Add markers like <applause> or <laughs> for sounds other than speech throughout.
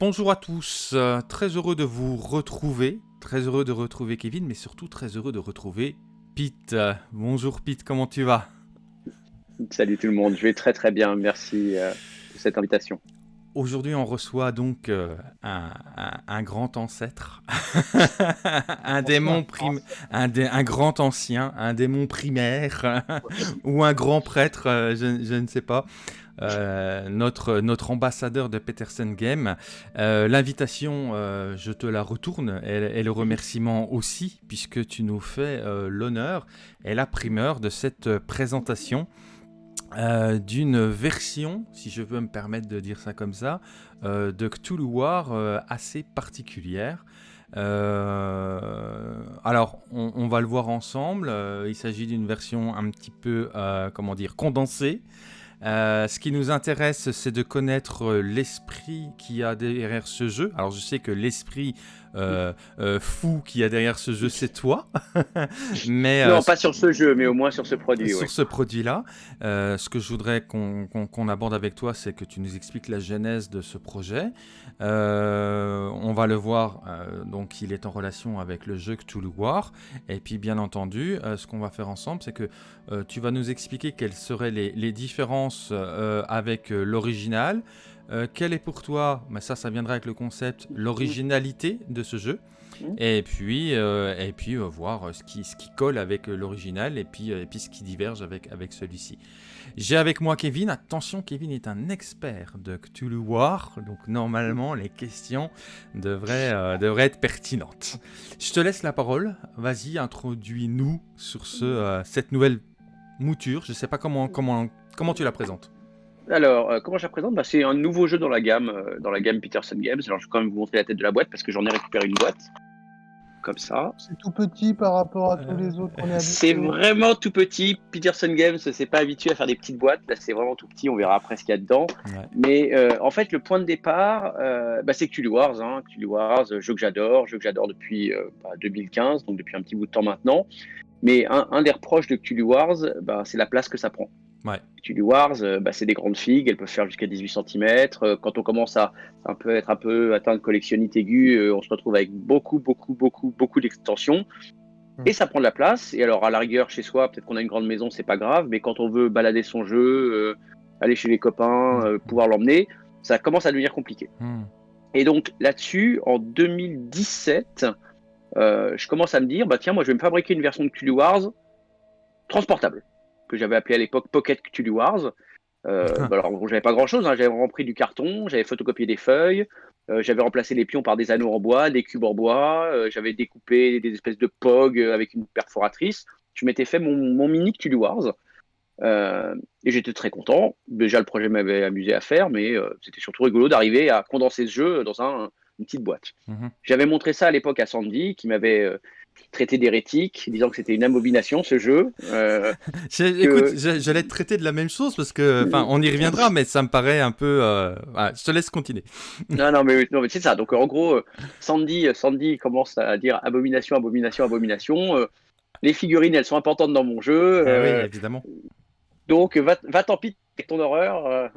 Bonjour à tous, euh, très heureux de vous retrouver, très heureux de retrouver Kevin, mais surtout très heureux de retrouver Pete. Euh, bonjour Pete, comment tu vas? Salut tout le monde, je vais très très bien, merci euh, de cette invitation. Aujourd'hui, on reçoit donc un, grand ancêtre, <laughs> un démon un, grand ancien, un démon primaire, <laughs> ou un grand prêtre, je, ne sais pas. Euh, notre, ambassadeur de Peterson Game. Euh, l'invitation, euh, je te la retourne, et, le remerciement aussi, puisque tu nous fais l'honneur et la primeur de cette présentation. d'une version, si je peux me permettre de dire ça comme ça, de Cthulhu War assez particulière. alors, on, on, va le voir ensemble. il s'agit d'une version un petit peu, comment dire, condensée. Euh, ce qui nous intéresse, c'est de connaître euh, l'esprit qui a derrière ce jeu. Alors, je sais que l'esprit euh, euh, fou qu'il y a derrière ce jeu, c'est toi. <laughs> mais, non, euh, pas sur ce jeu, mais au moins sur ce produit. Sur ce produit-là. ce que je voudrais qu'on aborde avec toi, c'est que tu nous expliques la genèse de ce projet. on va le voir, donc il est en relation avec le jeu Cthulhu War. Et puis, bien entendu, ce qu'on va faire ensemble, c'est que tu vas nous expliquer quelles seraient les, les différences avec l'original. Euh, quelle est pour toi, mais ça, ça viendra avec le concept, l'originalité de ce jeu mhm. et puis, euh, et puis euh, voir ce qui, ce qui colle avec l'original et puis, et puis ce qui diverge avec, avec celui-ci. J'ai avec moi Kevin. Attention, Kevin est un expert de Cthulhu War, donc normalement les questions devraient, devraient être pertinentes. Je te laisse la parole. Vas-y, introduis-nous sur ce, cette nouvelle mouture. Je ne sais pas comment, comment, comment tu la présentes. Alors, euh, comment je la présente? Bah, C'est un nouveau jeu dans la gamme, euh, dans la gamme Peterson Games. Alors, je vais quand même vous montrer la tête de la boîte parce que j'en ai récupéré une boîte. Comme ça. C'est tout petit par rapport à tous les autres. C'est vraiment tout petit. Peterson Games c'est pas habitué à faire des petites boîtes. Là, c'est vraiment tout petit. On verra après ce qu'il y a dedans. Mais euh, en fait, le point de départ, bah, c'est Cthulhu Wars. Hein. Cthulhu Wars, jeu que j'adore, jeu que j'adore depuis 2015, bah, donc depuis un petit bout de temps maintenant. Mais un, des reproches de Cthulhu Wars, bah, c'est la place que ça prend. Ouais. Wars, euh, bah, c'est des grandes figues, elles peuvent faire jusqu'à 18 cm. Euh, quand on commence à un peu être un peu atteint de collectionnite aiguë, euh, on se retrouve avec beaucoup, beaucoup, beaucoup, beaucoup d'extensions. Hmm. Et ça prend de la place. Et alors, à la rigueur, chez soi, peut-être qu'on a une grande maison, c'est pas grave. Mais quand on veut balader son jeu, aller chez les copains, hmm. pouvoir l'emmener, ça commence à devenir compliqué. Hmm. Et donc, là-dessus, en 2017, je commence à me dire, bah tiens, moi, je vais me fabriquer une version de Cthulhu Wars transportable que j'avais appelé à l'époque Pocket Cthulhu Wars. Euh, <laughs> bah alors, j'avais pas grand chose, hein. j'avais rempli du carton, j'avais photocopié des feuilles, euh, j'avais remplacé les pions par des anneaux en bois, des cubes en bois, euh, j'avais découpé des espèces de POG avec une perforatrice. Je m'étais fait mon, mini Cthulhu Wars et j'étais très content. Déjà, le projet m'avait amusé à faire, mais c'était surtout rigolo d'arriver à condenser ce jeu dans un, une petite boîte. Mhm. J'avais montré ça à l'époque à Sandy, qui m'avait traité d'hérétique, disant que c'était une abomination ce jeu. Euh, <laughs> écoute, j'allais te traiter de la même chose parce que, enfin, on y reviendra, mais ça me paraît un peu. Euh, je te laisse continuer. <laughs> non, non, mais, non, mais c'est ça. Donc, en gros, euh, Sandy, Sandy commence à dire abomination, abomination, abomination. les figurines, elles sont importantes dans mon jeu. Ah oui, évidemment. Donc, va, va tant pis avec ton horreur.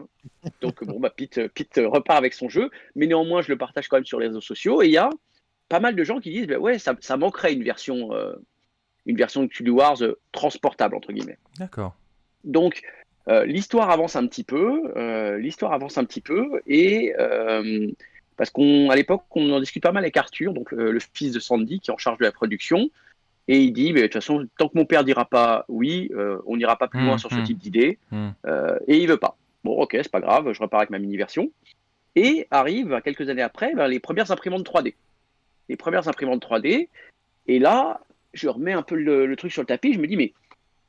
donc, bon, bah, Pete, Pete repart avec son jeu, mais néanmoins, je le partage quand même sur les réseaux sociaux. Et il y a pas mal de gens qui disent, bah ouais, ça, manquerait une version, euh, une version de Cthulhu Wars euh, transportable, entre guillemets. D'accord. Donc, euh, l'histoire avance un petit peu, l'histoire avance un petit peu, et parce qu'à l'époque, on en discute pas mal avec Arthur, donc le fils de Sandy, qui est en charge de la production, et il dit, mais de toute façon, tant que mon père dira pas oui, on n'ira pas plus loin mmh, sur ce mmh. type d'idée, mmh. et il veut pas. Bon, ok, c'est pas grave, je repars avec ma mini-version. Et arrive, quelques années après, ben, les premières imprimantes 3D les premières imprimantes 3D. Et là, je remets un peu le, truc sur le tapis. Je me dis, mais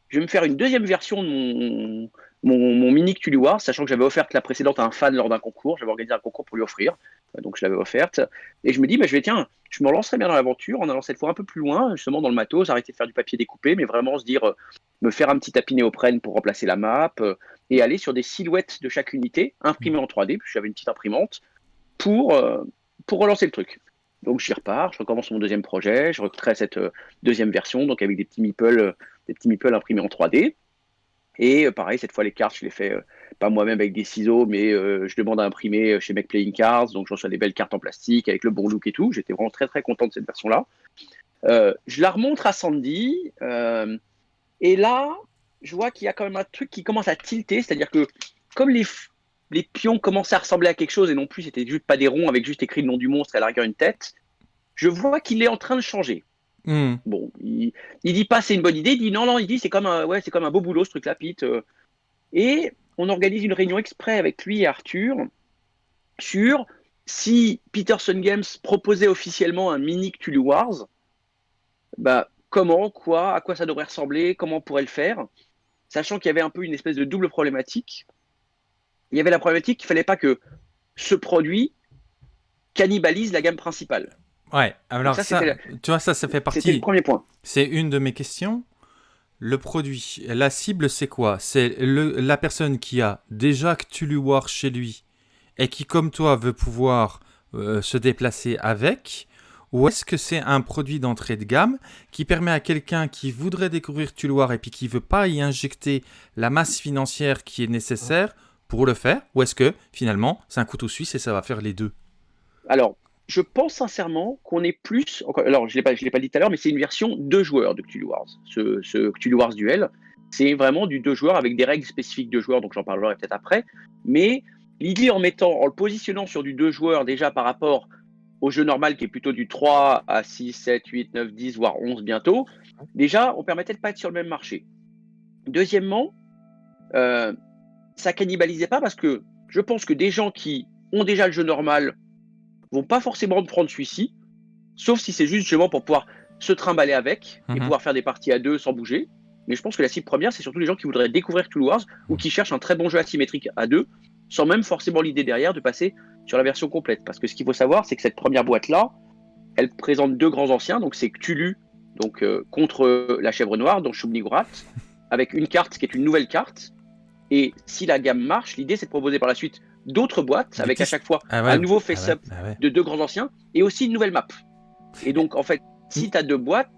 je vais me faire une deuxième version de mon, mon, mini Cthulhu War, sachant que j'avais offert la précédente à un fan lors d'un concours. J'avais organisé un concours pour lui offrir. Donc je l'avais offerte. Et je me dis, bah, je vais, tiens, je me lancerai bien dans l'aventure en allant cette fois un peu plus loin, justement dans le matos, arrêter de faire du papier découpé, mais vraiment se dire, euh, me faire un petit tapis néoprène pour remplacer la map euh, et aller sur des silhouettes de chaque unité imprimées en 3D, puis j'avais une petite imprimante, pour, euh, pour relancer le truc. Donc j'y repars, je recommence mon deuxième projet, je recrée cette euh, deuxième version, donc avec des petits meeples, euh, des petits meeples imprimés en 3D. Et euh, pareil, cette fois les cartes, je les fais pas moi-même avec des ciseaux, mais je demande à imprimer chez Make Playing Cards, donc j'en reçois des belles cartes en plastique avec le bon look et tout. J'étais vraiment très très content de cette version-là. je la remontre à Sandy, et là, je vois qu'il y a quand même un truc qui commence à tilter, c'est-à-dire que comme les, les pions commençaient à ressembler à quelque chose et non plus c'était juste pas des ronds avec juste écrit le nom du monstre et à la rigueur une tête, je vois qu'il est en train de changer. Hmm. Bon, il, il, dit pas c'est une bonne idée, il dit non, non, il dit c'est comme un, ouais, c'est comme un beau boulot ce truc-là, Pete. Euh. Et on organise une réunion exprès avec lui et Arthur sur si Peterson Games proposait officiellement un mini Cthulhu Wars, bah, comment, quoi, à quoi ça devrait ressembler, comment on pourrait le faire, sachant qu'il y avait un peu une espèce de double problématique. Il y avait la problématique qu'il fallait pas que ce produit cannibalise la gamme principale. Ouais, alors ça, tu vois, ça, ça fait partie. Le premier point. C'est une de mes questions. Le produit, la cible, c'est quoi? C'est la personne qui a déjà Cthulhu War chez lui et qui, comme toi, veut pouvoir euh, se déplacer avec ou est-ce que c'est un produit d'entrée de gamme qui permet à quelqu'un qui voudrait découvrir War et puis qui veut pas y injecter la masse financière qui est nécessaire pour le faire Ou est-ce que finalement c'est un couteau suisse et ça va faire les deux? Alors, je pense sincèrement qu'on est plus. Alors, je ne l'ai pas dit tout à l'heure, mais c'est une version deux joueurs de Cthulhu Wars. Ce, ce Cthulhu Wars Duel, c'est vraiment du deux joueurs avec des règles spécifiques de joueurs, donc j'en parlerai peut-être après. Mais l'idée en mettant, en le positionnant sur du deux joueurs déjà par rapport au jeu normal qui est plutôt du 3 à 6, 7, 8, 9, 10, voire 11 bientôt, déjà, on permettait de pas être sur le même marché. Deuxièmement, euh, ça cannibalisait pas parce que je pense que des gens qui ont déjà le jeu normal vont pas forcément prendre celui-ci, sauf si c'est juste justement pour pouvoir se trimballer avec et mhm. pouvoir faire des parties à deux sans bouger. Mais je pense que la cible première, c'est surtout les gens qui voudraient découvrir Tool Wars ou qui cherchent un très bon jeu asymétrique à deux, sans même forcément l'idée derrière de passer sur la version complète. Parce que ce qu'il faut savoir, c'est que cette première boîte-là, elle présente deux grands anciens, donc c'est Cthulhu, donc euh, contre la chèvre noire, donc Shubnigurat, avec une carte qui est une nouvelle carte. Et si la gamme marche, l'idée c'est de proposer par la suite d'autres boîtes avec à chaque fois ah un nouveau ah face-up ah de deux grands anciens et aussi une nouvelle map. Et donc, en fait, si tu as deux boîtes,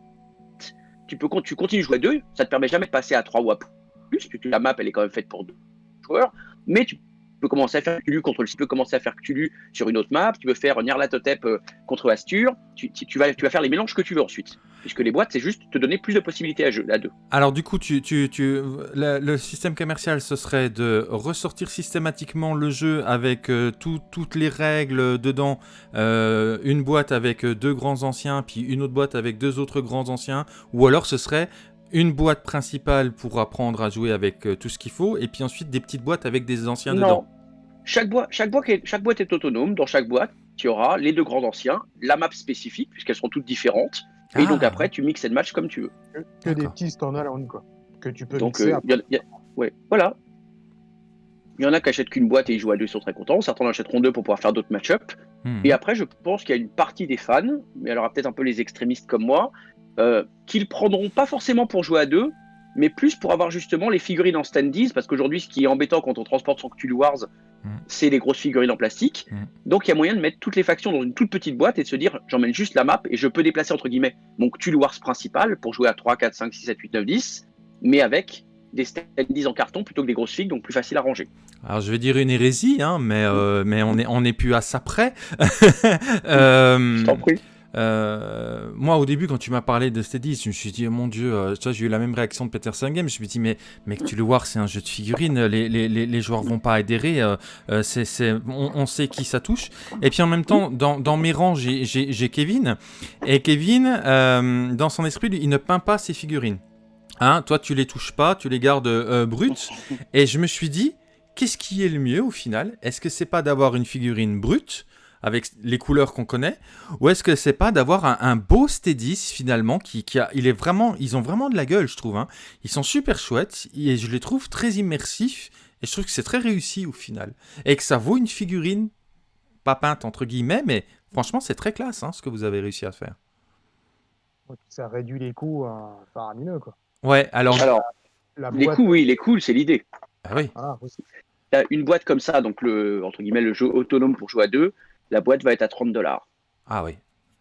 tu peux tu continues de jouer à deux, ça te permet jamais de passer à trois ou à plus, puisque la map elle est quand même faite pour deux joueurs, mais tu peux commencer à faire Cthulhu contre le tu peux commencer à faire Cthulhu sur une autre map, tu peux faire Nyarlathotep euh, contre Astur, tu, tu, vas, tu vas faire les mélanges que tu veux ensuite. Puisque les boîtes, c'est juste te donner plus de possibilités à, jeu, à deux. Alors du coup, tu, tu, tu le, système commercial, ce serait de ressortir systématiquement le jeu avec euh, toutes les règles dedans. Euh, une boîte avec deux grands anciens, puis une autre boîte avec deux autres grands anciens. Ou alors ce serait une boîte principale pour apprendre à jouer avec tout ce qu'il faut, et puis ensuite des petites boîtes avec des anciens dedans. Chaque, boîte, chaque, boîte est, chaque boîte est autonome. Dans chaque boîte, tu auras les deux grands anciens, la map spécifique, puisqu'elles sont toutes différentes. Et donc ah. après, tu mixes et match comme tu veux. Que, des petits standalone, quoi. Que tu peux donc, mixer. Euh, ouais, voilà. Il y en a qui achètent qu'une boîte et ils jouent à deux, ils sont très contents. Certains en achèteront deux pour pouvoir faire d'autres match-up. Hmm. Et après, je pense qu'il y a une partie des fans, mais alors peut-être un peu les extrémistes comme moi, euh, qui le prendront pas forcément pour jouer à deux, mais plus pour avoir justement les figurines en standees, parce qu'aujourd'hui, ce qui est embêtant quand on transporte son Cthulhu Wars, mm. c'est les grosses figurines en plastique. Mm. Donc il y a moyen de mettre toutes les factions dans une toute petite boîte et de se dire, j'emmène juste la map et je peux déplacer entre guillemets mon Cthulhu Wars principal pour jouer à 3, 4, 5, 6, 7, 8, 9, 10, mais avec des standees en carton plutôt que des grosses figues, donc plus facile à ranger. Alors je vais dire une hérésie, hein, mais, euh, mais on n'est on est plus à ça près. <laughs> euh, je t'en prie. Euh, moi, au début, quand tu m'as parlé de Steady, je me suis dit, mon dieu, euh, j'ai eu la même réaction de Peterson Game. Je me suis dit, mais, mais tu le vois, c'est un jeu de figurines, les, les, les, joueurs vont pas adhérer, euh, c'est, on, sait qui ça touche. Et puis en même temps, dans, dans mes rangs, j'ai, Kevin. Et Kevin, dans son esprit, il ne peint pas ses figurines. Hein, toi, tu les touches pas, tu les gardes brutes. Et je me suis dit, qu'est-ce qui est le mieux au final? Est-ce que c'est pas d'avoir une figurine brute avec les couleurs qu'on connaît Ou est-ce que c'est pas d'avoir un, beau Steadis finalement qui, a, il est vraiment, ils ont vraiment de la gueule, je trouve. Hein. Ils sont super chouettes et je les trouve très immersifs et je trouve que c'est très réussi au final et que ça vaut une figurine pas peinte entre guillemets, mais franchement c'est très classe hein, ce que vous avez réussi à faire. Ça réduit les coûts faramineux quoi. Ouais, alors. alors les coûts, oui, les coûts, c'est l'idée. Ah oui. une boîte comme ça, donc le entre guillemets le jeu autonome pour jouer à deux, la boîte va être à 30 dollars. Ah oui,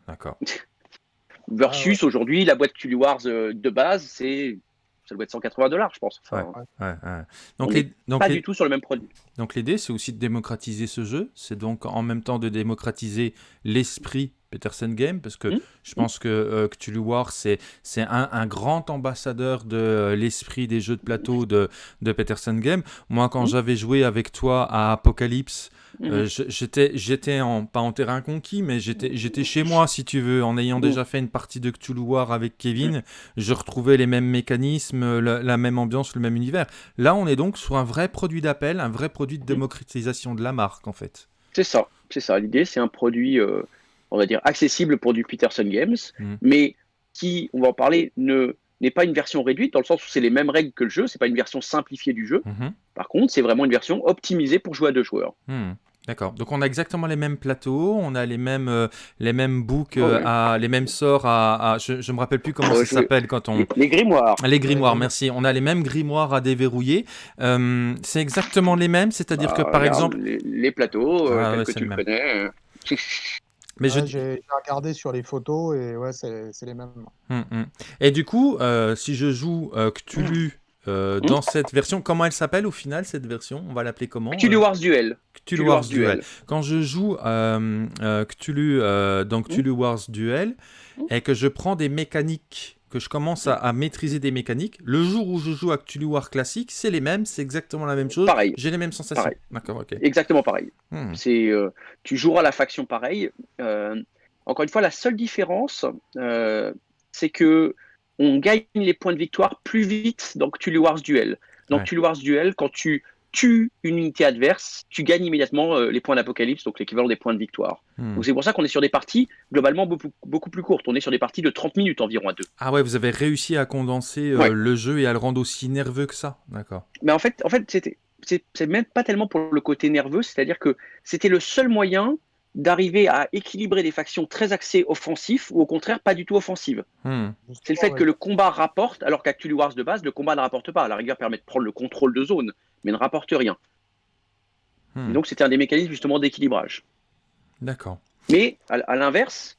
d'accord. <laughs> Versus ah aujourd'hui, la boîte Cthulhu Wars euh, de base, c'est ça doit être 180 dollars, je pense. Ouais, Enfin, ouais, ouais. on Donc, les- donc pas les- du tout sur le même produit. Donc l'idée, c'est aussi de démocratiser ce jeu. C'est donc en même temps de démocratiser l'esprit Peterson Game, parce que Mm. je pense que euh, Cthulhu War, c'est c'est un, un grand ambassadeur de euh, l'esprit des jeux de plateau de, de Peterson Game. Moi, quand Mm. j'avais joué avec toi à Apocalypse, euh, je- j'étais en pas en terrain conquis, mais j'étais chez moi, si tu veux, en ayant Mm. déjà fait une partie de Cthulhu War avec Kevin. Je retrouvais les mêmes mécanismes, la, la même ambiance, le même univers. Là, on est donc sur un vrai produit d'appel, un vrai produit de démocratisation de la marque, en fait. C'est ça, c'est ça. L'idée, c'est un produit, euh, on va dire, accessible pour du Peterson Games, Mhm. mais qui, on va en parler, ne n'est pas une version réduite, dans le sens où c'est les mêmes règles que le jeu, c'est pas une version simplifiée du jeu. Mhm. Par contre, c'est vraiment une version optimisée pour jouer à deux joueurs. Hmm. D'accord. Donc on a exactement les mêmes plateaux, on a les mêmes euh, les mêmes books, Oh, euh, oui. à, les mêmes sorts à, à- je, je me rappelle plus comment Oh, ça s'appelle quand on Les, grimoires. les grimoires. Merci. On a les mêmes grimoires à déverrouiller. Euh, c'est exactement les mêmes, c'est-à-dire que Ah, par regarde, exemple, Les, les plateaux, Ah, ouais, que tu le connais. <laughs> mais je Ouais, J'ai j'ai regardé sur les photos et ouais, c'est c'est les mêmes. Hum, hum. Et du coup, euh, si je joue euh, Cthulhu euh, Hum. dans cette version, comment elle s'appelle au final cette version? On va l'appeler comment Cthulhu euh, Wars Duel. Cthulhu Wars Duel. Quand je joue euh, euh, Cthulhu euh, dans Cthulhu Wars Duel et que je prends des mécaniques, que je commence à, à maîtriser des mécaniques, le jour où je joue à Cthulhu War classique, c'est les mêmes, c'est exactement la même chose. Pareil. J'ai les mêmes sensations. D'accord, ok. Exactement pareil. Hmm. C'est, euh, tu joueras la faction pareil. Euh, encore une fois, la seule différence, euh, c'est que on gagne les points de victoire plus vite dans Cthulhu Wars Duel. Dans Ouais. Cthulhu Wars Duel, quand tu tues une unité adverse, tu gagnes immédiatement euh, les points d'apocalypse, donc l'équivalent des points de victoire. Hmm. Donc c'est pour ça qu'on est sur des parties globalement beaucoup, beaucoup plus courtes. On est sur des parties de 30 minutes environ à deux. Ah ouais, vous avez réussi à condenser euh, Ouais. le jeu et à le rendre aussi nerveux que ça. D'accord. Mais en fait, en fait c'était, c'est, même pas tellement pour le côté nerveux, c'est-à-dire que c'était le seul moyen d'arriver à équilibrer des factions très axées offensifs ou au contraire pas du tout offensives. Hmm. C'est le fait que le combat rapporte, alors Cthulhu Wars de base, le combat ne rapporte pas. À la rigueur permet de prendre le contrôle de zone, mais ne rapporte rien. Hmm. Et donc c'était un des mécanismes justement d'équilibrage. D'accord. Mais à, à l'inverse,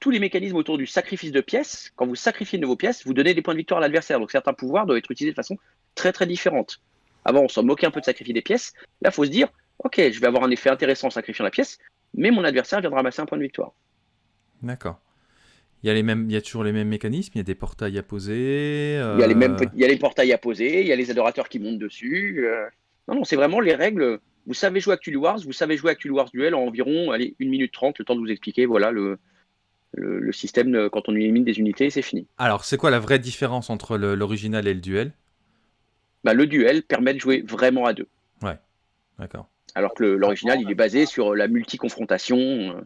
tous les mécanismes autour du sacrifice de pièces, quand vous sacrifiez de vos pièces, vous donnez des points de victoire à l'adversaire. Donc certains pouvoirs doivent être utilisés de façon très très différente. Avant, on s'en moquait un peu de sacrifier des pièces. Là, il faut se dire, ok, je vais avoir un effet intéressant en sacrifiant la pièce, mais mon adversaire viendra ramasser un point de victoire. D'accord. Il y, a les mêmes, il y a toujours les mêmes mécanismes, il y a des portails à poser. Il y a les euh, mêmes, petits- il y a les portails à poser, il y a les adorateurs qui montent dessus. euh. Non, non, c'est vraiment les règles. Vous savez jouer à Cthulhu Wars, vous savez jouer à Cthulhu Wars Duel en environ allez, 1 minute 30, le temps de vous expliquer voilà le, le, le système de- quand on élimine des unités, c'est fini. Alors, c'est quoi la vraie différence entre l'original et le duel? Bah, le duel permet de jouer vraiment à deux. D'accord. Alors que l'original, il est basé sur la multi-confrontation. euh.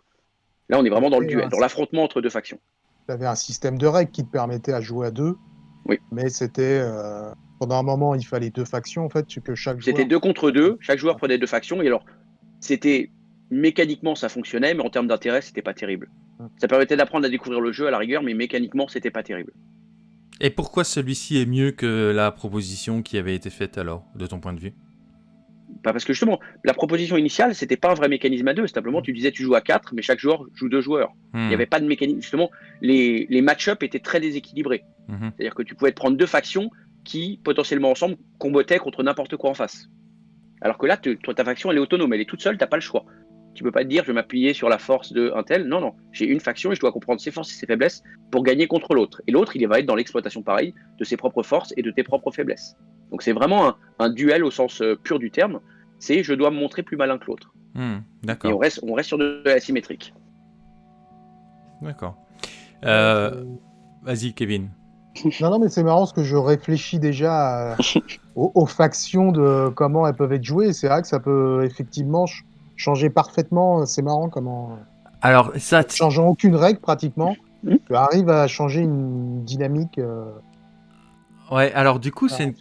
Là, on est vraiment dans le duel, euh, dans l'affrontement entre deux factions. Tu avais un système de règles qui te permettait à jouer à deux. Oui. Mais c'était. euh, pendant un moment, il fallait deux factions, en fait, que chaque C'était joueur. deux contre deux, chaque joueur prenait deux factions, et alors, c'était mécaniquement ça fonctionnait, mais en termes d'intérêt, c'était pas terrible. Ça permettait d'apprendre à découvrir le jeu à la rigueur, mais mécaniquement, c'était pas terrible. Et pourquoi celui-ci est mieux que la proposition qui avait été faite alors, de ton point de vue? Parce que justement, la proposition initiale, c'était pas un vrai mécanisme à deux, simplement tu disais tu joues à quatre, mais chaque joueur joue deux joueurs. Il Hmm. n'y avait pas de mécanisme. Justement, les, les match-up étaient très déséquilibrés. Mhm. C'est-à-dire que tu pouvais te prendre deux factions qui, potentiellement ensemble, combattaient contre n'importe quoi en face. Alors que là, tu- toi, ta faction, elle est autonome, elle est toute seule, t'as pas le choix. Tu peux pas te dire, je vais m'appuyer sur la force de un tel. Non, non, j'ai une faction et je dois comprendre ses forces et ses faiblesses pour gagner contre l'autre. Et l'autre, il va être dans l'exploitation pareil de ses propres forces et de tes propres faiblesses. Donc c'est vraiment un, un duel au sens euh, pur du terme. C'est je dois me montrer plus malin que l'autre. Hmm, Et on D'accord. reste, on reste sur de, de l'asymétrique. D'accord. Euh, Vas-y, Kevin. Non, non, mais c'est marrant parce que je réfléchis déjà à- <laughs> aux, aux factions de comment elles peuvent être jouées. C'est vrai que ça peut effectivement ch- changer parfaitement. C'est marrant comment, Alors, ça, changeant aucune règle pratiquement, Mhm. tu arrives à changer une dynamique. euh, ouais, alors du coup, c'est une,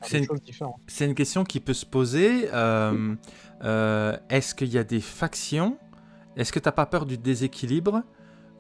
question qui peut se poser. euh, euh, Est-ce qu'il y a des factions? Est-ce que tu n'as pas peur du déséquilibre?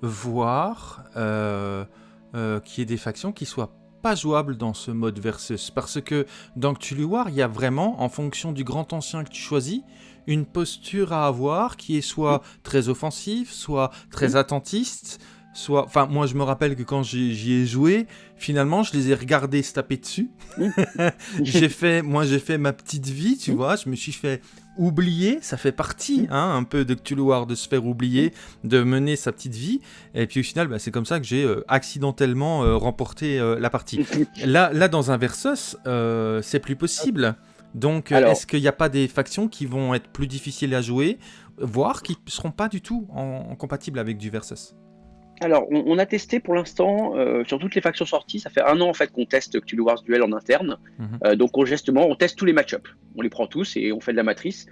Voire euh, qu'il y ait des factions qui soient pas jouables dans ce mode versus. Parce que dans Cthulhu War, il y a vraiment, en fonction du grand ancien que tu choisis, une posture à avoir qui est soit très offensive, soit très attentiste, soit... Enfin, moi, je me rappelle que quand j'y ai joué, finalement, je les ai regardés se taper dessus. <laughs> j'ai fait... Moi, j'ai fait ma petite vie, tu vois. Je me suis fait oublier, ça fait partie hein, un peu de Cthulhu War, de se faire oublier, de mener sa petite vie. Et puis au final, bah, c'est comme ça que j'ai euh, accidentellement euh, remporté euh, la partie. <laughs> là, là, dans un Versus, c'est plus possible. Donc, est-ce qu'il n'y a pas des factions qui vont être plus difficiles à jouer, voire qui ne seront pas du tout en, compatibles avec du Versus? Alors, on, a testé pour l'instant sur toutes les factions sorties. Ça fait un an en fait qu'on teste Cthulhu Wars Duel en interne. Mhm. donc, on, justement, on teste tous les match-ups. On les prend tous et on fait de la matrice.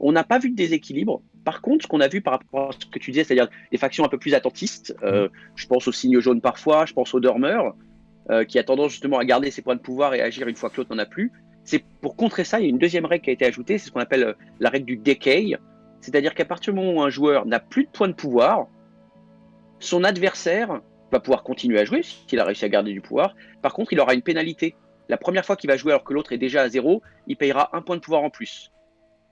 On n'a pas vu de déséquilibre. Par contre, ce qu'on a vu par rapport à ce que tu disais, c'est-à-dire des factions un peu plus attentistes, mhm. je pense au signe jaune parfois, je pense au dormeur, qui a tendance justement à garder ses points de pouvoir et agir une fois que l'autre n'en a plus. C'est pour contrer ça, il y a une deuxième règle qui a été ajoutée, c'est ce qu'on appelle euh, la règle du decay. C'est-à-dire qu'à partir du moment où un joueur n'a plus de points de pouvoir, son adversaire va pouvoir continuer à jouer s'il a réussi à garder du pouvoir. Par contre, il aura une pénalité. La première fois qu'il va jouer alors que l'autre est déjà à zéro, il payera un point de pouvoir en plus.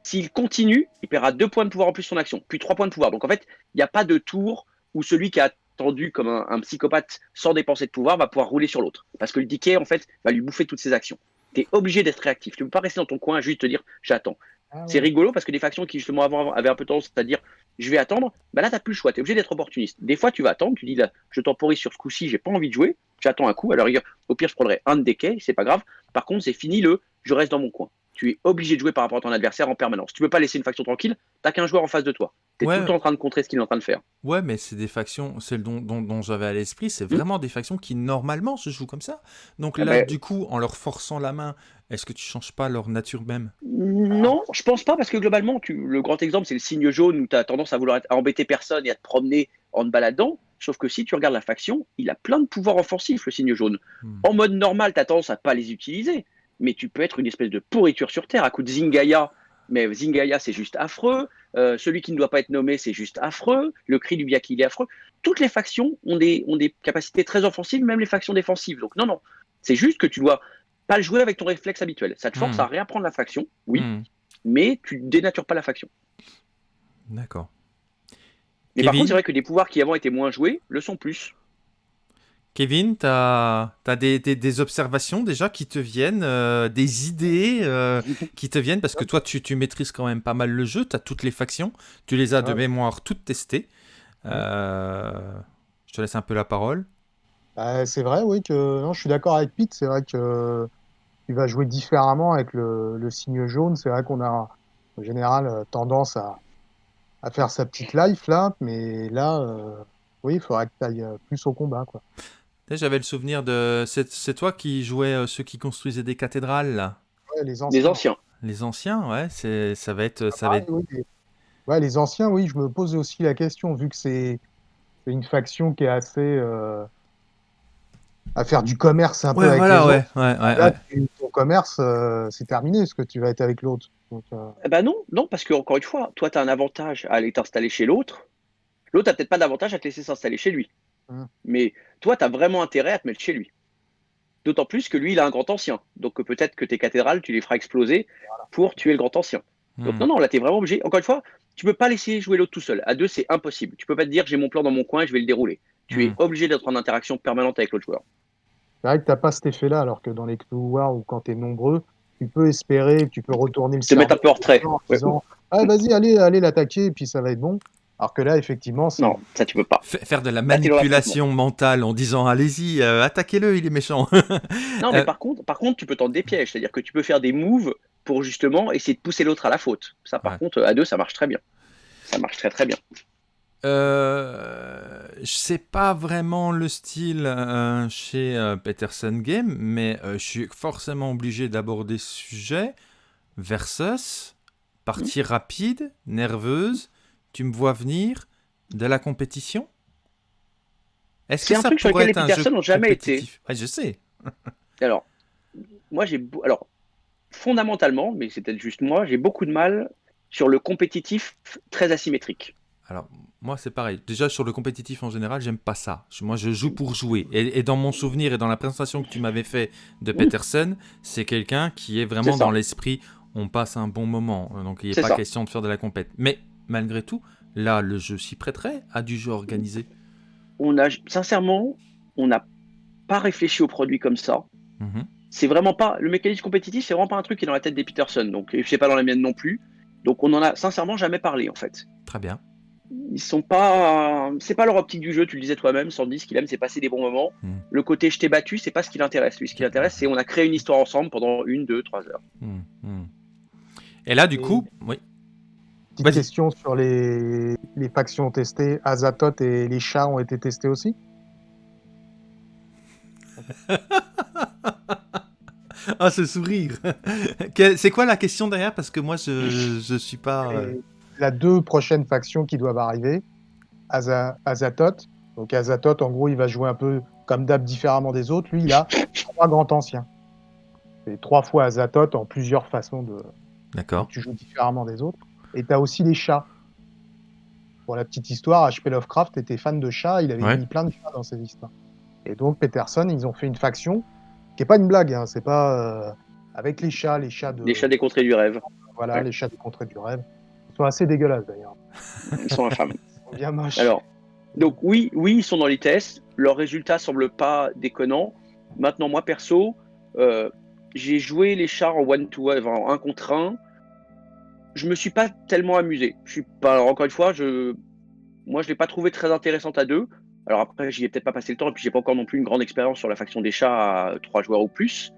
S'il continue, il paiera deux points de pouvoir en plus son action, puis trois points de pouvoir. Donc en fait, il n'y a pas de tour où celui qui a attendu comme un, un, psychopathe sans dépenser de pouvoir va pouvoir rouler sur l'autre. Parce que le decay, en fait, va lui bouffer toutes ses actions tu es obligé d'être réactif. Tu ne peux pas rester dans ton coin juste te dire j'attends. Ah c'est rigolo parce que des factions qui justement avant avaient un peu tendance à dire je vais attendre, bah là tu n'as plus le choix, tu es obligé d'être opportuniste. Des fois tu vas attendre, tu dis là je temporise sur ce coup-ci, j'ai pas envie de jouer, j'attends un coup, alors au pire je prendrai un de quais, c'est pas grave. Par contre c'est fini le je reste dans mon coin. Tu es obligé de jouer par rapport à ton adversaire en permanence. Tu peux pas laisser une faction tranquille, t'as qu'un joueur en face de toi. Tu es tout le temps en train de contrer ce qu'il est en train de faire. Ouais, mais c'est des factions, c'est le dont, dont, j'avais à l'esprit, c'est hmm. vraiment des factions qui normalement se jouent comme ça. Donc ah là, ben du coup, en leur forçant la main, est-ce que tu changes pas leur nature même? Non, je pense pas, parce que globalement, tu, le grand exemple, c'est le signe jaune où tu as tendance à vouloir embêter personne et à te promener en te baladant. Sauf que si tu regardes la faction, il a plein de pouvoirs offensifs, le signe jaune. Hmm. En mode normal, tu as tendance à pas les utiliser mais tu peux être une espèce de pourriture sur Terre à coup de Zingaya. Mais Zingaya, c'est juste affreux. Euh, celui qui ne doit pas être nommé, c'est juste affreux. Le cri du Biaki, il est affreux. Toutes les factions ont des, ont des capacités très offensives, même les factions défensives. Donc non, non. C'est juste que tu dois pas le jouer avec ton réflexe habituel. Ça te force hmm. à réapprendre la faction, oui, hmm. mais tu dénatures pas la faction. D'accord. Mais par contre, c'est vrai que des pouvoirs qui avant étaient moins joués le sont plus. Kevin, tu as, des, observations déjà qui te viennent, euh, des idées euh, <laughs> qui te viennent, parce que toi, tu, maîtrises quand même pas mal le jeu, tu as toutes les factions, tu les as de mémoire toutes testées. Euh, je te laisse un peu la parole. Bah, c'est vrai, oui, que non, je suis d'accord avec Pete, c'est vrai que tu vas jouer différemment avec le, signe jaune, c'est vrai qu'on a en général tendance à, à, faire sa petite life là, mais là, oui, il faudrait que tu ailles plus au combat. quoi. J'avais le souvenir de. C'est toi qui jouais euh, ceux qui construisaient des cathédrales, là les anciens. Les anciens. Les anciens, ouais, c'est ça va être. Ça va être... les... Ouais, les anciens, oui, je me pose aussi la question, vu que c'est une faction qui est assez. Euh, à faire du commerce un peu avec voilà, les ouais, ouais, ouais, Là, ton commerce, euh, c'est terminé, ce que tu vas être avec l'autre. Eh ben non, non, parce que encore une fois, toi, tu as un avantage à aller t'installer chez l'autre. L'autre n'a peut-être pas d'avantage à te laisser s'installer chez lui. Hum. Mais toi, tu as vraiment intérêt à te mettre chez lui. D'autant plus que lui, il a un grand ancien. Donc peut-être que tes cathédrales, tu les feras exploser pour tuer le grand ancien. Donc hmm. non, non, là, tu es vraiment obligé. Encore une fois, tu peux pas laisser jouer l'autre tout seul. À deux, c'est impossible. Tu peux pas te dire, j'ai mon plan dans mon coin et je vais le dérouler. Tu es hmm. obligé d'être en interaction permanente avec l'autre joueur. C'est vrai que tu n'as pas cet effet-là, alors que dans les Cthulhu War ou quand tu es nombreux, tu peux espérer, tu peux retourner le Te mettre un peu en retrait. ah, vas-y, allez, allez l'attaquer, et puis ça va être bon. Alors que là, effectivement, non, ça tu peux pas. Faire de la manipulation mentale en disant allez-y, euh, attaquez-le, il est méchant. <laughs> non, mais euh, par contre, par contre, tu peux tenter des pièges, c'est-à-dire que tu peux faire des moves pour justement essayer de pousser l'autre à la faute. Ça, par contre, à deux, ça marche très bien. Ça marche très très bien. Euh, je sais pas vraiment le style euh, chez Peterson Game, mais je suis forcément obligé d'aborder ce sujet. Versus, partie mmh. rapide, nerveuse, tu me vois venir de la compétition? Est-ce que un ça truc pourrait lequel les personnes n'ont jamais été Je sais. <laughs> alors, moi j'ai alors fondamentalement, mais c'est peut-être juste moi, j'ai beaucoup de mal sur le compétitif très asymétrique. Alors, moi, c'est pareil. Déjà, sur le compétitif en général, j'aime pas ça. Moi, je joue pour jouer. Et, dans mon souvenir et dans la présentation que tu m'avais fait de Peterson, c'est quelqu'un qui est vraiment dans l'esprit on passe un bon moment. Donc, il n'est pas question de faire de la compète. Mais malgré tout, là, le jeu s'y prêterait à du jeu organisé. on a, sincèrement, on n'a pas réfléchi au produit comme ça. Mhm. C'est vraiment pas le mécanisme compétitif, c'est vraiment pas un truc qui est dans la tête des Peterson. Donc, je sais pas dans la mienne non plus. Donc, on en a sincèrement jamais parlé en fait. Très bien. Ils sont pas, c'est pas leur optique du jeu. Tu le disais toi-même, Sandy. Ce qu'il aime, c'est passer des bons moments. Mhm. Le côté je t'ai battu, c'est pas ce qui l'intéresse. Lui, ce qui l'intéresse, c'est on a créé une histoire ensemble pendant une, deux, trois heures. Mhm. Et là, du coup, oui. Petite question sur les, les factions testées. Azatoth et les chats ont été testés aussi <laughs> Ah, ce sourire <laughs> C'est quoi la question derrière? Parce que moi, je, je suis pas... euh, Et La deux prochaines factions qui doivent arriver, Aza- Azatoth. Donc Azatoth, en gros, il va jouer un peu comme d'hab différemment des autres. Lui, il a <laughs> trois grands anciens. C'est trois fois Azatoth en plusieurs façons de. D'accord. Tu joues différemment des autres. Et tu as aussi les chats. Pour la petite histoire, H.P. Lovecraft était fan de chats, il avait Ouais. mis plein de chats dans ses histoires. Et donc Peterson, ils ont fait une faction qui est pas une blague, hein, c'est pas euh, avec les chats, les chats de Les chats des contrées du rêve, voilà, Ouais. les chats des contrées du rêve. Ils sont assez dégueulasses d'ailleurs. ils sont infâmes. <laughs> Ils sont bien moches. Alors, donc oui, oui, ils sont dans les tests. Leurs résultats semblent pas déconnants. Maintenant, moi perso, euh, j'ai joué les chars en one to one, en un contre un. Je me suis pas tellement amusé. Je suis pas. encore une fois, je, moi, je l'ai pas trouvé très intéressante à deux. Alors après, j'y ai peut-être pas passé le temps, et puis j'ai pas encore non plus une grande expérience sur la faction des chats à trois joueurs ou plus.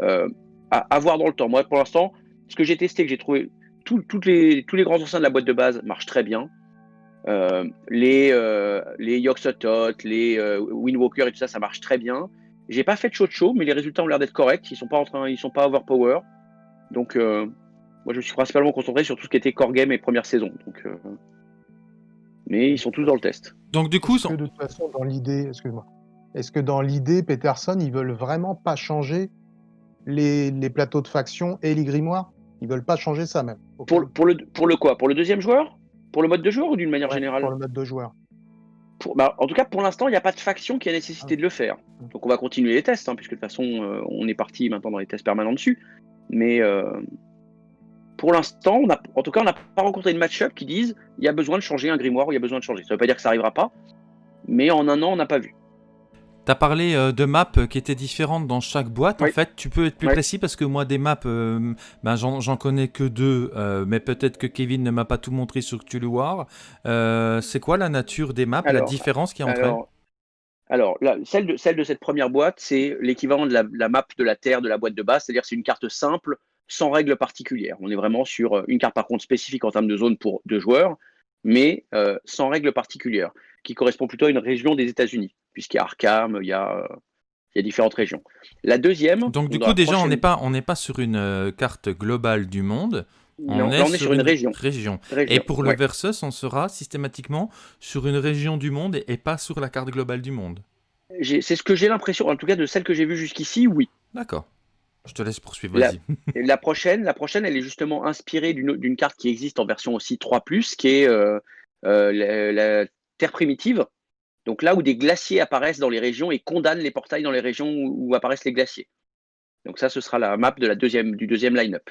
Euh, à, à voir dans le temps. Moi, pour l'instant, ce que j'ai testé, que j'ai trouvé, tout- toutes les, tous les grands anciens de la boîte de base marchent très bien. Euh, les euh, les Yoxotot, les euh, Windwalker et tout ça, ça marche très bien. J'ai pas fait de show de show, mais les résultats ont l'air d'être corrects. Ils sont pas en train, ils sont pas overpower. Donc, euh, moi, je me suis principalement concentré sur tout ce qui était core game et première saison. Donc, euh, mais ils sont tous dans le test. Donc, du coup, Est-ce que de toute façon, dans l'idée, excuse-moi, est-ce que dans l'idée, Peterson, ils veulent vraiment pas changer les, les plateaux de faction et les grimoires? Ils veulent pas changer ça même. Pour, le- pour le pour le quoi? Pour le deuxième joueur? Pour le mode de joueur ou d'une manière Ouais, générale? Pour le mode de joueur. Pour- bah, en tout cas, pour l'instant, il n'y a pas de faction qui a nécessité de le faire. Donc, on va continuer les tests, hein, puisque de toute façon, euh, on est parti maintenant dans les tests permanents dessus. Mais euh, pour l'instant, on a, en tout cas, on n'a pas rencontré une match-up qui dise il y a besoin de changer un grimoire ou il y a besoin de changer. Ça ne veut pas dire que ça n'arrivera pas, mais en un an, on n'a pas vu. tu as parlé euh, de maps qui étaient différentes dans chaque boîte. En fait, tu peux être plus Oui. précis parce que moi, des maps, euh, ben, j'en connais que deux, euh, mais peut-être que Kevin ne m'a pas tout montré sur Cthulhu War. Euh, C'est quoi la nature des maps, la différence qui est entre elles Alors, alors là, celle, de, celle de cette première boîte, c'est l'équivalent de la, la map de la Terre de la boîte de base, c'est-à-dire c'est une carte simple, sans règles particulières. On est vraiment sur euh, une carte par contre spécifique en termes de zone pour deux joueurs, mais euh, sans règles particulières, qui correspond plutôt à une région des États-Unis, puisqu'il y a Arkham, il y a, euh, il y a différentes régions. La deuxième. Donc, du coup, déjà, on n'est pas, on n'est pas sur une carte globale du monde. On, Non, est, là, on est sur une région. région. région. Et pour le. Versus, on sera systématiquement sur une région du monde et, et pas sur la carte globale du monde. C'est ce que j'ai l'impression, en tout cas de celle que j'ai vue jusqu'ici, oui. D'accord. Je te laisse poursuivre, La- vas-y. <laughs> La prochaine, la prochaine, elle est justement inspirée d'une d'une carte qui existe en version aussi 3+, qui est euh, euh, la, la Terre primitive. Donc là où des glaciers apparaissent dans les régions et condamnent les portails dans les régions où, où apparaissent les glaciers. Donc ça, ce sera la map de la deuxième, du deuxième line-up.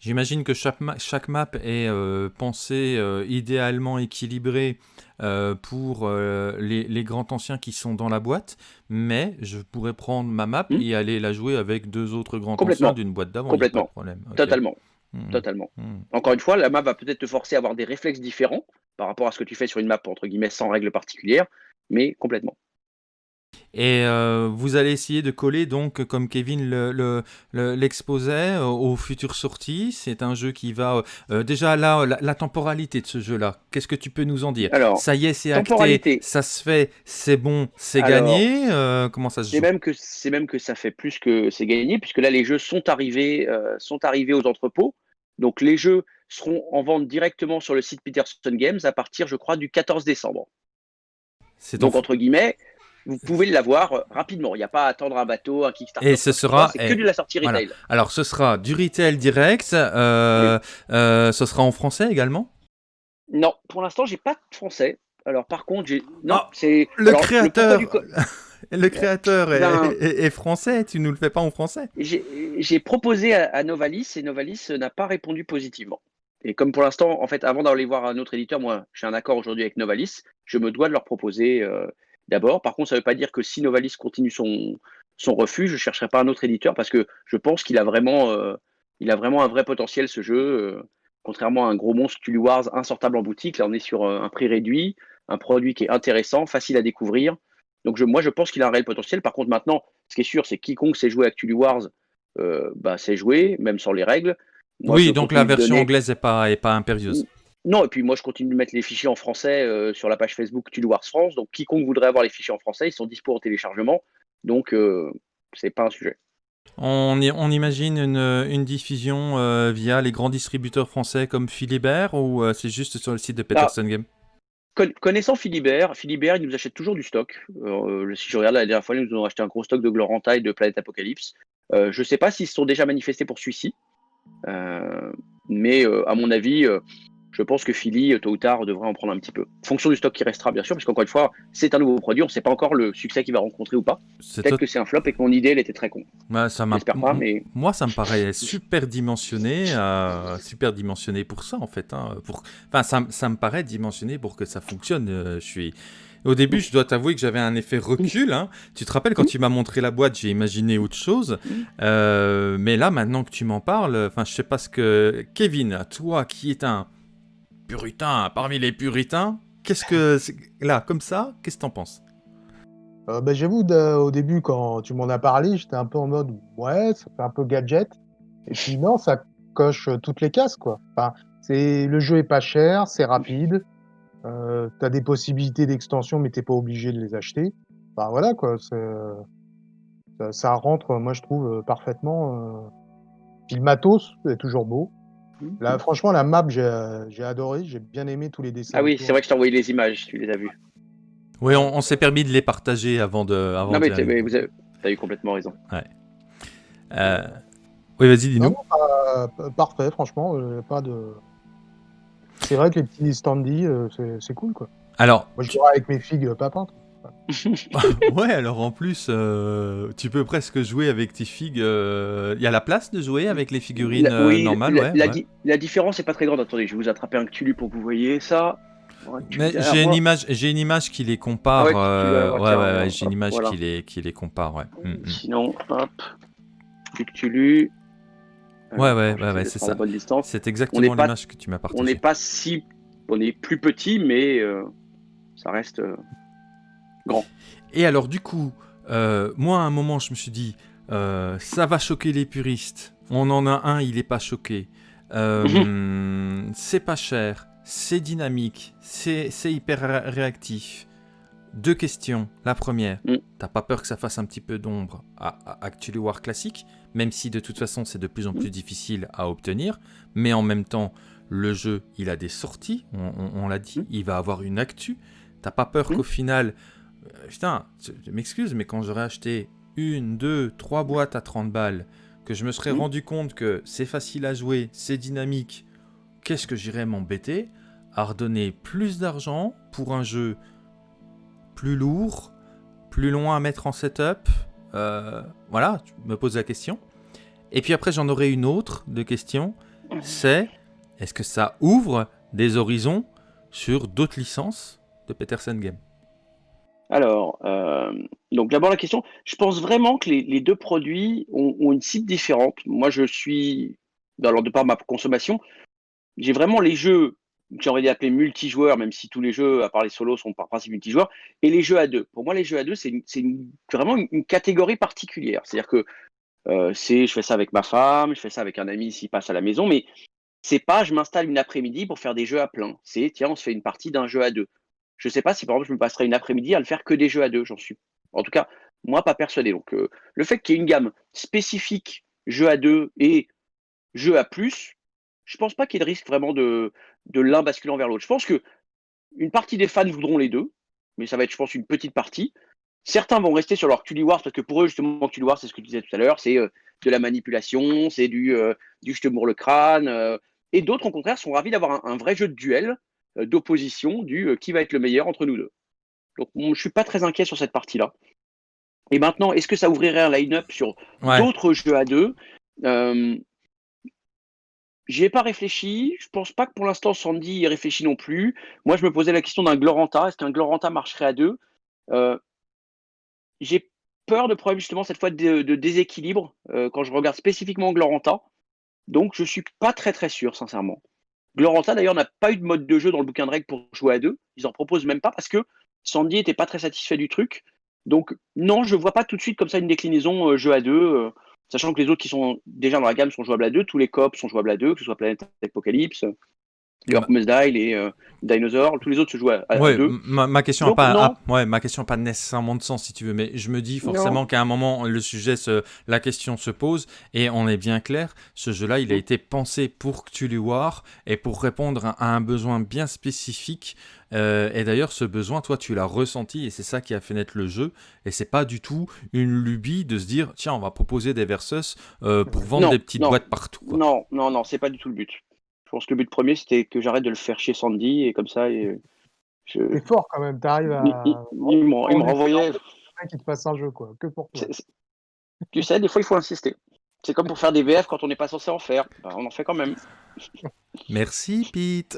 J'imagine que chaque, ma- chaque map est euh, pensée euh, idéalement équilibrée euh, pour les, les grands anciens qui sont dans la boîte, mais je pourrais prendre ma map Hmm. et aller la jouer avec deux autres grands anciens d'une boîte d'avant. Complètement. pas de problème. Totalement, Hmm. totalement. Hmm. Encore une fois, la map va peut-être te forcer à avoir des réflexes différents par rapport à ce que tu fais sur une map, entre guillemets, sans règles particulières, mais complètement. Et euh, vous allez essayer de coller, donc, comme Kevin le- le- le- l'exposait, euh, aux futures sorties. C'est un jeu qui va... euh, déjà, là, la, la temporalité de ce jeu-là, qu'est-ce que tu peux nous en dire? Alors, Ça y est, c'est acté, ça se fait, c'est bon, c'est gagné. euh, comment ça se C'est joue? même que c'est même que ça fait plus que c'est gagné puisque là les jeux sont arrivés sont arrivés aux entrepôts. Donc les jeux seront en vente directement sur le site Peterson Games à partir, je crois, du 14 décembre. C'est Donc donc, entre guillemets, vous pouvez l'avoir euh, rapidement. Il n'y a pas à attendre un bateau, un Kickstarter. Et ce sera- et- que de la sortie voilà. retail. Alors, ce sera du retail direct. euh, euh, ce sera en français également? Non, pour l'instant, j'ai pas de français. Alors par contre, j'ai non, Ah, c'est Le alors, créateur, <laughs> le créateur est, Ben- est- est français. Tu nous le fais pas en français? J'ai j'ai proposé à, à Novalis et Novalis n'a pas répondu positivement. Et comme pour l'instant, en fait, avant d'aller voir un autre éditeur, moi, j'ai un accord aujourd'hui avec Novalis, je me dois de leur proposer euh, d'abord. Par contre, ça ne veut pas dire que si Novalis continue son, son refus, je ne chercherai pas un autre éditeur parce que je pense qu'il a vraiment, euh, il a vraiment un vrai potentiel ce jeu. Euh, contrairement à un gros monstre Tully Wars insortable en boutique, là on est sur un prix réduit, un produit qui est intéressant, facile à découvrir. Donc je, moi je pense qu'il a un réel potentiel. Par contre maintenant, ce qui est sûr, c'est quiconque sait jouer avec Tully Wars, bah, sait jouer, même sans les règles oui, donc la version anglaise n'est pas, est pas impérieuse. Non, et puis moi je continue de mettre les fichiers en français euh, sur la page Facebook Tudo Wars France. Donc quiconque voudrait avoir les fichiers en français, ils sont dispo au téléchargement. Donc euh, c'est pas un sujet. On, on imagine une, une diffusion euh, via les grands distributeurs français comme Philibert ou euh, c'est juste sur le site de Peterson Game Connaissant Philibert, Philibert il nous achète toujours du stock. si je regarde la dernière fois, ils nous ont acheté un gros stock de Gloranta et de Planète Apocalypse. je ne sais pas s'ils se sont déjà manifestés pour celui-ci. Mais à mon avis, je pense que Philly, tôt ou tard, devrait en prendre un petit peu. Fonction du stock qui restera, bien sûr, parce qu'encore une fois, c'est un nouveau produit, on ne sait pas encore le succès qu'il va rencontrer ou pas. Peut-être que c'est un flop et que mon idée, elle était très con. ça pas, mais... Moi, ça me paraît super dimensionné, super dimensionné pour ça, en fait. Hein, pour... Enfin, ça, ça, me paraît dimensionné pour que ça fonctionne. je suis... Au début, je dois t'avouer que j'avais un effet recul. Hein. Tu te rappelles quand tu m'as montré la boîte, j'ai imaginé autre chose. Euh, mais là, maintenant que tu m'en parles, enfin, je sais pas ce que Kevin, toi qui es un puritain parmi les puritains, qu'est-ce que là, comme ça, qu'est-ce que t'en penses? Euh, bah, J'avoue, au début, quand tu m'en as parlé, j'étais un peu en mode ouais, ça fait un peu gadget. Et puis non, ça coche toutes les cases, quoi. Enfin, le jeu est pas cher, c'est rapide. Euh, tu as des possibilités d'extension, mais t'es pas obligé de les acheter. Bah voilà quoi, ça, ça, rentre, moi je trouve euh, parfaitement. Euh... Puis le matos est toujours beau. Mmh. Là, franchement, la map, j'ai adoré, j'ai bien aimé tous les dessins. Ah oui, c'est vrai que je t'ai envoyé les images, tu les as vues. Oui, on, s'est permis de les partager avant de. Avant non, mais, vous avez, as eu complètement raison. Ouais. Euh... Oui, vas-y, dis-nous. Parfait, franchement, euh, pas de. C'est vrai que les petits standees, euh, c'est cool, quoi. Alors, Moi, je jouerai avec mes figues euh, pas peintes. <laughs> ouais, alors en plus, euh, tu peux presque jouer avec tes figues. Il y a la place de jouer avec les figurines normales, la, ouais, la, différence n'est pas très grande. Attendez, je vais vous attraper un Cthulhu pour que vous voyez ça. J'ai une image, j'ai une image qui les compare. Ah ouais, ouais, ouais, j'ai une image qui les, qui les compare, ouais. Mm, mm. Sinon, hop, du Cthulhu. Ouais, ouais, ouais, ouais c'est ça. C'est exactement l'image que tu m'as partagée. On n'est pas si. On est plus petit, mais euh, ça reste euh, grand. Et alors, du coup, euh, moi, à un moment, je me suis dit, ça va choquer les puristes. On en a un, il n'est pas choqué. c'est pas cher, c'est dynamique, c'est hyper réactif. Deux questions. La première, mm. t'as pas peur que ça fasse un petit peu d'ombre à, à Actually War classique même si de toute façon c'est de plus en plus difficile à obtenir, mais en même temps, le jeu, il a des sorties, on, l'a dit, il va avoir une actu. T'as pas peur qu'au final, euh, putain, je m'excuse, mais quand j'aurais acheté une, deux, trois boîtes à 30 balles, que je me serais rendu compte que c'est facile à jouer, c'est dynamique, qu'est-ce que j'irais m'embêter à redonner plus d'argent pour un jeu plus lourd, plus loin à mettre en setup, euh, voilà, tu me poses la question. Et puis après, j'en aurai une autre de question. C'est, est-ce que ça ouvre des horizons sur d'autres licences de Peterson Game alors, euh, donc d'abord la question, je pense vraiment que les, deux produits ont, une cible différente. Moi, je suis, alors de par ma consommation, j'ai vraiment les jeux j'ai envie d'appeler multijoueurs, même si tous les jeux, à part les solos, sont par principe multijoueurs, et les jeux à deux. Pour moi, les jeux à deux, c'est vraiment une, catégorie particulière. C'est-à-dire que euh, c'est, je fais ça avec ma femme, je fais ça avec un ami s'il passe à la maison, mais c'est pas, je m'installe une après-midi pour faire des jeux à plein. C'est, tiens, on se fait une partie d'un jeu à deux. Je sais pas si, par exemple, je me passerai une après-midi à le faire que des jeux à deux, j'en suis. En tout cas, moi, pas persuadé. Donc, euh, le fait qu'il y ait une gamme spécifique jeux à deux et jeux à plus, je pense pas qu'il y ait de risque vraiment de, l'un basculant vers l'autre. Je pense que une partie des fans voudront les deux, mais ça va être, je pense, une petite partie. Certains vont rester sur leur Tully Wars parce que pour eux, justement, Tully Wars, c'est ce que tu disais tout à l'heure, c'est euh, de la manipulation, c'est du, euh, du je te le crâne. Et d'autres, au contraire, sont ravis d'avoir un, vrai jeu de duel, d'opposition, du qui va être le meilleur entre nous deux. Donc, je ne suis pas très inquiet sur cette partie-là. Et maintenant, est-ce que ça ouvrirait un line-up sur d'autres jeux à deux? J'y ai pas réfléchi. Je pense pas que pour l'instant Sandy y réfléchit non plus. Moi, je me posais la question d'un Gloranta. Est-ce qu'un Gloranta marcherait à deux? Euh, J'ai peur de problème justement cette fois de, déséquilibre euh, quand je regarde spécifiquement Gloranta. Donc, je suis pas très très sûr, sincèrement. Gloranta, d'ailleurs, n'a pas eu de mode de jeu dans le bouquin de règles pour jouer à deux. Ils en proposent même pas parce que Sandy était pas très satisfait du truc. Donc, non, je vois pas tout de suite comme ça une déclinaison euh, jeu à deux. Sachant que les autres qui sont déjà dans la gamme sont jouables à deux, tous les cops sont jouables à deux, que ce soit Planète Apocalypse, Bah. Dial et euh, Dinosaur, tous les autres se jouent à, deux. Ma, question n'a pas, ouais, ma question pas nécessairement de sens si tu veux, mais je me dis forcément qu'à un moment le sujet, se, la question se pose et on est bien clair. Ce jeu-là, il a été pensé pour Cthulhu War et pour répondre à un besoin bien spécifique euh, et d'ailleurs, ce besoin, toi, tu l'as ressenti et c'est ça qui a fait naître le jeu. Et c'est pas du tout une lubie de se dire, tiens, on va proposer des versus euh, pour vendre des petites boîtes partout. Non, non, non, c'est pas du tout le but. Je pense que le but premier, c'était que j'arrête de le faire chez Sandy et comme ça. Et, je... C'est fort quand même, t'arrives à. Il, il, me renvoyait. Qui te passe un jeu, quoi. Que pour toi. Tu sais, des fois, il faut insister. C'est comme pour faire des VF quand on n'est pas censé en faire. Bah, on en fait quand même. <laughs> Merci, Pete.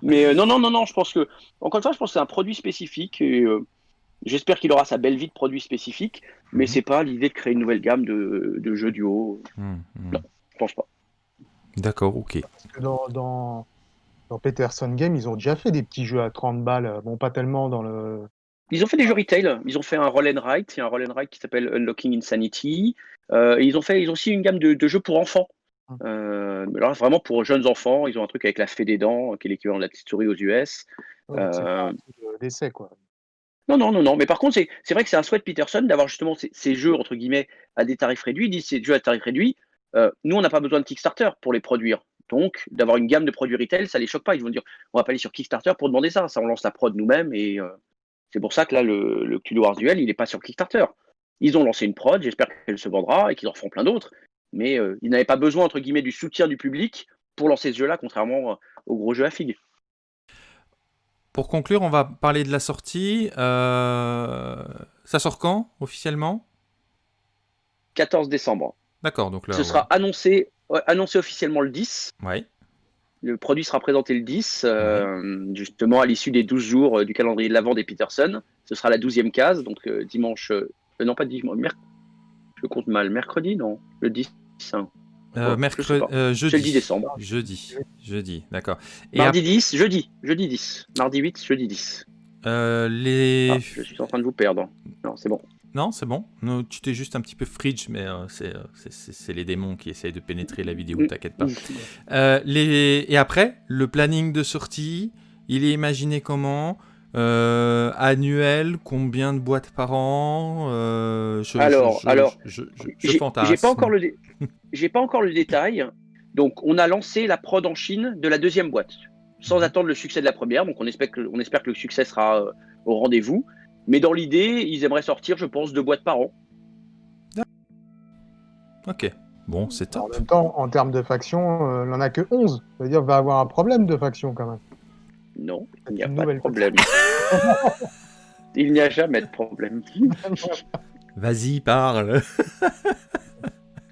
Mais euh, non, non, non, non, je pense que, encore une fois, je pense que c'est un produit spécifique. Et, euh, j'espère qu'il aura sa belle vie de produit spécifique. Mais mhm. c'est pas l'idée de créer une nouvelle gamme de, jeux duo. Mhm, mhm. Non, je pense pas. D'accord, ok. Parce que dans, dans, dans, Peterson Game, ils ont déjà fait des petits jeux à 30 balles. Bon, pas tellement dans le ils ont fait des jeux retail. Ils ont fait un roll and write. Il y a un roll and write qui s'appelle Unlocking Insanity. Euh, ils ont fait, ils ont aussi une gamme de, jeux pour enfants. Hum. Euh, alors vraiment pour jeunes enfants, ils ont un truc avec la fée des dents, qui est l'équivalent de la petite souris aux US. euh... d'essai quoi. Non, non, non, non. Mais par contre, c'est vrai que c'est un souhait de Peterson d'avoir justement ces, jeux entre guillemets à des tarifs réduits. Ils disent ces jeux à tarifs réduits. Euh, nous, on n'a pas besoin de Kickstarter pour les produire. Donc, d'avoir une gamme de produits retail, ça les choque pas. Ils vont dire, on va pas aller sur Kickstarter pour demander ça. Ça, on lance la prod nous-mêmes et c'est pour ça que là, le, le Cthulhu Wars Duel, il n'est pas sur Kickstarter. Ils ont lancé une prod, j'espère qu'elle se vendra et qu'ils en feront plein d'autres. Mais euh, ils n'avaient pas besoin, entre guillemets, du soutien du public pour lancer ce jeu-là, contrairement euh, au gros jeu à figue. Pour conclure, on va parler de la sortie. Euh, ça sort quand, officiellement? 14 décembre. D'accord, donc là. Ce sera annoncé, annoncé officiellement le 10. Oui. Le produit sera présenté le 10, euh, justement à l'issue des 12 jours euh, du calendrier de l'avant des Peterson. Ce sera la 12e case, donc euh, dimanche. non, pas dimanche. Je compte mal. Mercredi, non Le 10. Hein. mercredi, jeudi. le 10 décembre. Jeudi, jeudi, d'accord. Mardi 10, jeudi, jeudi 10. Mardi 8, jeudi 10. les... Ah, je suis en train de vous perdre. Non, c'est bon. Non, c'est bon. tu t'es juste un petit peu fridge, mais euh, euh, c'est les démons qui essayent de pénétrer la vidéo, mm. t'inquiète pas. Mm. Euh, les... Et après, le planning de sortie, il est imaginé comment? Annuel Combien de boîtes par an? Alors, alors, je, j'ai pas encore le, j'ai pas encore le détail. Donc, on a lancé la prod en Chine de la deuxième boîte, sans mhm. attendre le succès de la première. Donc, on espère que, on espère que le succès sera au rendez-vous. Mais dans l'idée, ils aimeraient sortir, je pense, deux boîtes par an. Ok. Bon, c'est top. En même temps, en termes de factions, euh, il n'en a que 11. Ça veut dire va avoir un problème de faction quand même. Non, il n'y a pas de problème. il n'y a jamais de problème. <laughs> Vas-y, parle.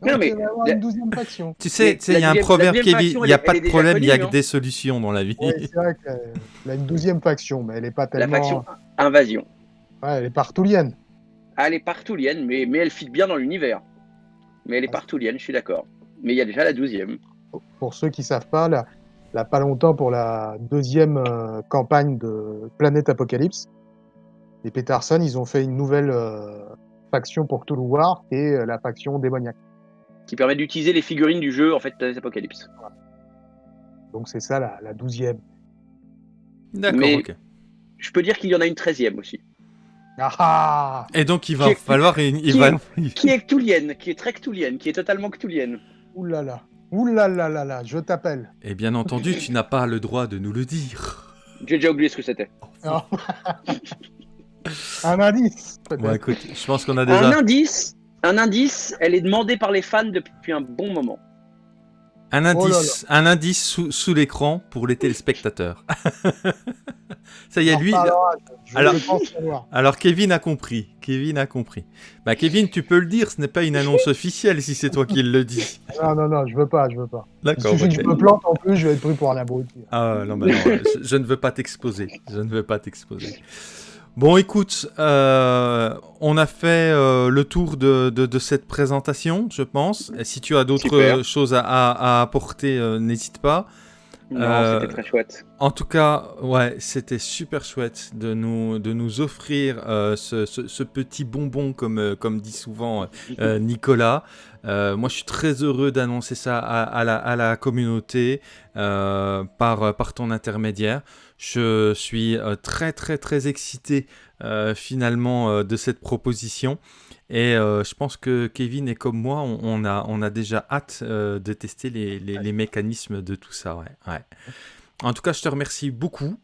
Non, mais avoir une douzième faction. Tu sais, il y a un proverbe qui dit il n'y a pas de problème, il y a que hein. des solutions dans la vie. c'est vrai qu'il a une douzième faction, mais elle n'est pas tellement. La faction Invasion elle est partoulienne. Ah, elle est partoulienne, mais, mais elle fit bien dans l'univers. Mais elle est partoulienne, je suis d'accord. Mais il y a déjà la douzième. Pour ceux qui ne savent pas, là, là, pas longtemps pour la deuxième euh, campagne de Planète Apocalypse, les Peterson, ils ont fait une nouvelle euh, faction pour Cthulhu War, qui est euh, la faction démoniaque. Qui permet d'utiliser les figurines du jeu, en fait, Planète Apocalypse. Donc c'est ça la, douzième. D'accord, ok. Je peux dire qu'il y en a une treizième aussi. Ah Et donc il va falloir... Il, qui, va... Est, qui est cthulhienne, qui est très cthulhienne, qui est totalement cthulhienne. Ouh là là, ouh là là là là, je t'appelle. Et bien entendu, tu n'as pas le droit de nous le dire. J'ai déjà oublié ce que c'était. Oh. <laughs> un indice Bon écoute, je pense qu'on a déjà... Un indice, un indice, elle est demandée par les fans depuis un bon moment. Un Oh là indice, un indice sous, sous l'écran pour les téléspectateurs. <laughs> Ça y est, en lui. alors- Kevin a compris. Kevin a compris. Bah Kevin, tu peux le dire, ce n'est pas une annonce officielle si c'est toi qui le dis. <laughs> Non, non, non, je veux pas, je veux pas. D'accord. que ok. je me plante en plus, je vais être pris pour un abruti. Ah non, bah non, je, je ne veux pas t'exposer. Je ne veux pas t'exposer. Bon, écoute, euh, on a fait euh, le tour de, de- de cette présentation, je pense. Et si tu as d'autres choses à, à- à apporter, euh, n'hésite pas. Non, c'était très chouette. En tout cas, ouais, c'était super chouette de nous, de nous offrir ce, ce- ce petit bonbon, comme, comme dit souvent <laughs> Nicolas. Euh, moi, je suis très heureux d'annoncer ça à, à la, à la communauté euh, par, par ton intermédiaire. Je suis euh, très, très, très excité euh, finalement de cette proposition. Et je pense que Kevin et comme moi, on, on a, on a déjà hâte de tester les, les- les mécanismes de tout ça. Ouais, ouais. En tout cas, je te remercie beaucoup.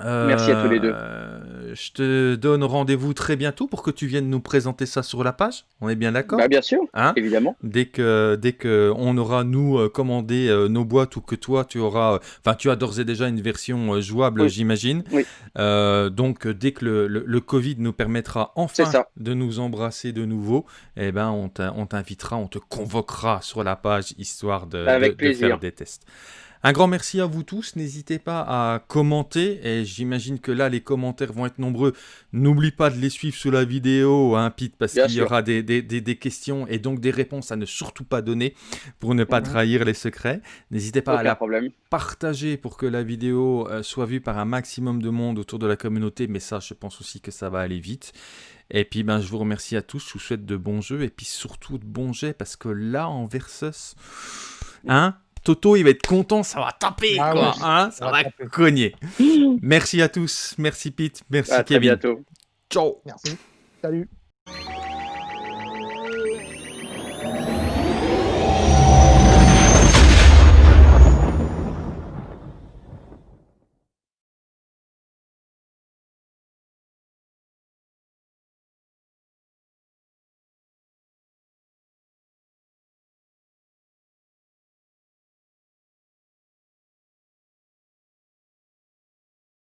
Merci à tous les deux. Euh, Je te donne rendez-vous très bientôt pour que tu viennes nous présenter ça sur la page. On est bien d'accord Bah, bien sûr, Hein évidemment. Dès que, dès que on aura nous euh, commandé euh, nos boîtes ou que toi tu auras, enfin tu as d'ores et déjà une version jouable, Oui. j'imagine. Oui. Euh, donc dès que le, le- le Covid nous permettra enfin de nous embrasser de nouveau, eh ben on t'in- on t'invitera, on te convoquera sur la page histoire de, Avec de- de faire des tests. Un grand merci à vous tous. N'hésitez pas à commenter. Et j'imagine que là, les commentaires vont être nombreux. N'oublie pas de les suivre sous la vidéo, hein, Pete, parce qu'il y aura des, des- des- des questions et donc des réponses à ne surtout pas donner pour ne pas Mhm. trahir les secrets. N'hésitez pas à la problème. partager pour que la vidéo euh, soit vue par un maximum de monde autour de la communauté. Mais ça, je pense aussi que ça va aller vite. Et puis, ben, je vous remercie à tous. Je vous souhaite de bons jeux et puis surtout de bons jets parce que là, en Versus, hein, Toto, il va être content. Ça va taper, Ah quoi. ouais, hein, ça ça va taper. cogner. <laughs> Merci à tous. Merci Pete. Merci À très Kevin. bientôt. Ciao. Merci. Salut.